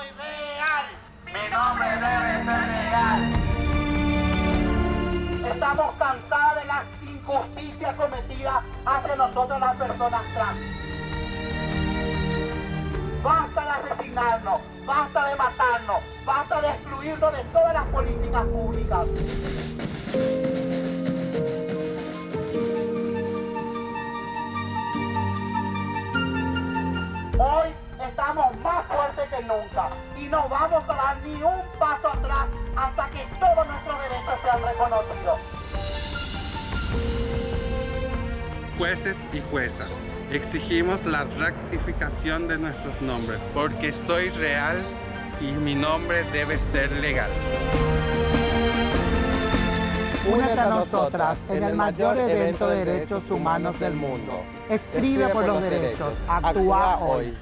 soy real. Mi nombre debe ser legal. Estamos cansadas de las injusticias cometidas hacia nosotros las personas trans. Basta de asesinarnos, basta de matarnos, basta de excluirnos de todas las políticas públicas. Hoy estamos más que nunca y no vamos a dar ni un paso atrás hasta que todos nuestros derechos sean reconocidos. Jueces y juezas, exigimos la rectificación de nuestros nombres porque soy real y mi nombre debe ser legal. Únete a nosotras en el mayor evento de derechos humanos del mundo. Escribe por los derechos. Actúa hoy.